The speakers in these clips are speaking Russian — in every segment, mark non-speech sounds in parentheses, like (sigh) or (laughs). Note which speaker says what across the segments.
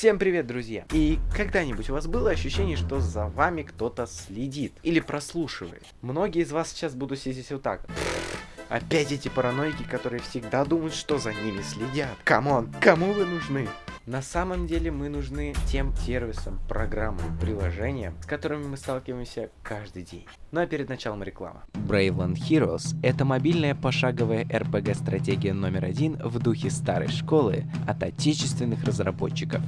Speaker 1: Всем привет, друзья! И когда-нибудь у вас было ощущение, что за вами кто-то следит или прослушивает? Многие из вас сейчас будут сидеть вот так. Опять эти параноики, которые всегда думают, что за ними следят. Come on, кому вы нужны? На самом деле мы нужны тем сервисам, программам, приложениям, с которыми мы сталкиваемся каждый день. Ну а перед началом реклама. Bravely Heroes — это мобильная пошаговая RPG-стратегия номер один в духе старой школы от отечественных разработчиков.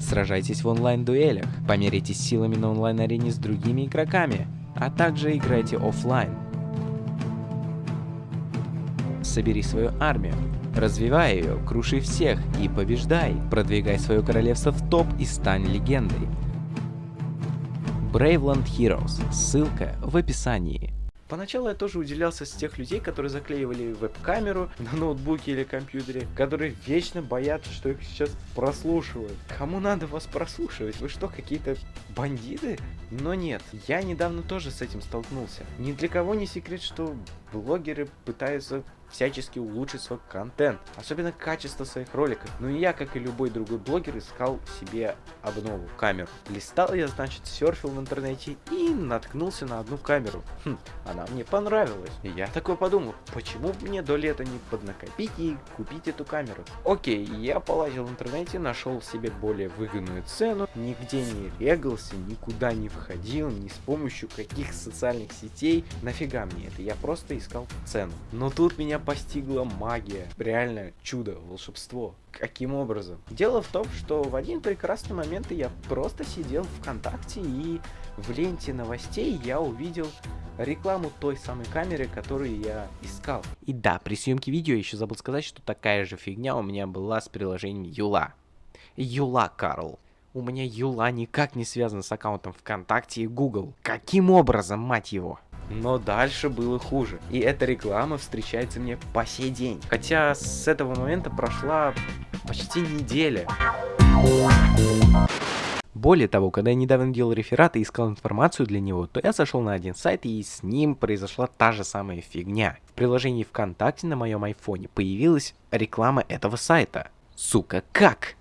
Speaker 1: Сражайтесь в онлайн-дуэлях, померитесь силами на онлайн-арене с другими игроками, а также играйте офлайн. Собери свою армию, развивай ее, круши всех и побеждай, продвигай свое королевство в топ и стань легендой. Braveland Heroes, ссылка в описании. Поначалу я тоже уделялся с тех людей, которые заклеивали веб-камеру (laughs) на ноутбуке или компьютере, которые вечно боятся, что их сейчас прослушивают. Кому надо вас прослушивать? Вы что, какие-то бандиты? Но нет, я недавно тоже с этим столкнулся. Ни для кого не секрет, что блогеры пытаются всячески улучшить свой контент, особенно качество своих роликов. Ну и я, как и любой другой блогер, искал себе обнову камеру. Листал я, значит, серфил в интернете и наткнулся на одну камеру. Хм, она мне понравилась. И я такой подумал, почему мне до лета не поднакопить и купить эту камеру? Окей, я полазил в интернете, нашел себе более выгодную цену, нигде не регался, никуда не входил, ни с помощью каких социальных сетей. Нафига мне это? Я просто искал цену. Но тут меня постигла магия. Реально чудо, волшебство. Каким образом? Дело в том, что в один прекрасный момент я просто сидел ВКонтакте и в ленте новостей я увидел рекламу той самой камеры, которую я искал. И да, при съемке видео я еще забыл сказать, что такая же фигня у меня была с приложением Юла. Юла, Карл. У меня Юла никак не связан с аккаунтом ВКонтакте и Google. Каким образом, мать его? Но дальше было хуже. И эта реклама встречается мне по сей день. Хотя с этого момента прошла почти неделя. Более того, когда я недавно делал реферат и искал информацию для него, то я зашел на один сайт и с ним произошла та же самая фигня. В приложении ВКонтакте на моем айфоне появилась реклама этого сайта. Сука, как?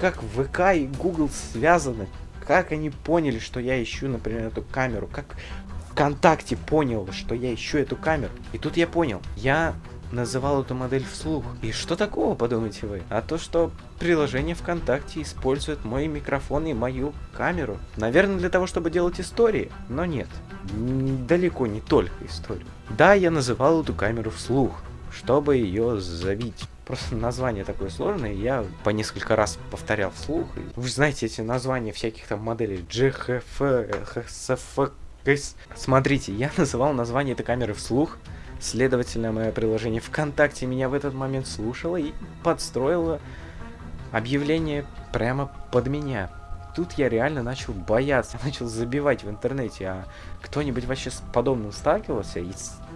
Speaker 1: Как ВК и Google связаны? Как они поняли, что я ищу, например, эту камеру? Как ВКонтакте понял, что я ищу эту камеру. И тут я понял, я называл эту модель вслух. И что такого, подумайте вы? А то, что приложение ВКонтакте использует мой микрофон и мою камеру. Наверное, для того, чтобы делать истории. Но нет, далеко не только историю. Да, я называл эту камеру вслух, чтобы ее завить. Просто название такое сложное, я по несколько раз повторял вслух. Вы знаете эти названия всяких там моделей GHF, HSF, Смотрите, я называл название этой камеры вслух, следовательно, мое приложение ВКонтакте меня в этот момент слушало и подстроило объявление прямо под меня. Тут я реально начал бояться, (laughs) начал забивать в интернете, а кто-нибудь вообще с подобным сталкивался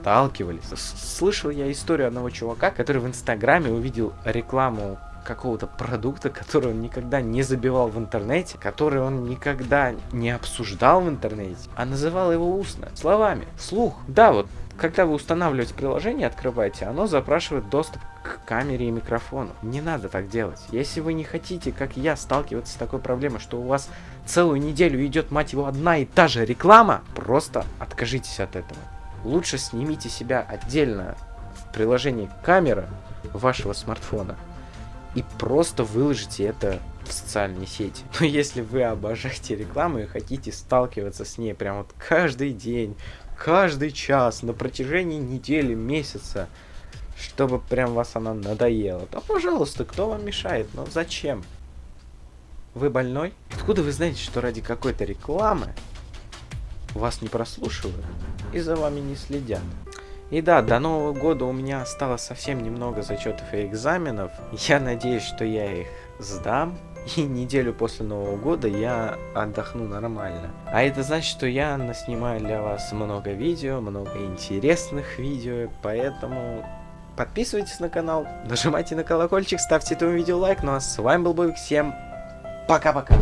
Speaker 1: сталкивались. Слышал я историю одного чувака, который в инстаграме увидел рекламу какого-то продукта, который он никогда не забивал в интернете, который он никогда не обсуждал в интернете, а называл его устно, словами, вслух. Да, вот когда вы устанавливаете приложение, открываете, оно запрашивает доступ к камере и микрофону. Не надо так делать. Если вы не хотите, как я, сталкиваться с такой проблемой, что у вас целую неделю идет, мать его, одна и та же реклама, просто откажитесь от этого. Лучше снимите себя отдельно в приложении камера вашего смартфона и просто выложите это в социальные сети. (laughs) Но если вы обожаете рекламу и хотите сталкиваться с ней прям вот каждый день, каждый час, на протяжении недели, месяца, чтобы прям вас она надоела, то, пожалуйста, кто вам мешает? Но зачем? Вы больной? Откуда вы знаете, что ради какой-то рекламы вас не прослушивают и за вами не следят? И да, до Нового года у меня осталось совсем немного зачетов и экзаменов. Я надеюсь, что я их сдам. И неделю после Нового года я отдохну нормально. А это значит, что я наснимаю для вас много видео, много интересных видео, поэтому подписывайтесь на канал, нажимайте на колокольчик, ставьте этому видео лайк. Ну а с вами был Бобик, всем пока-пока.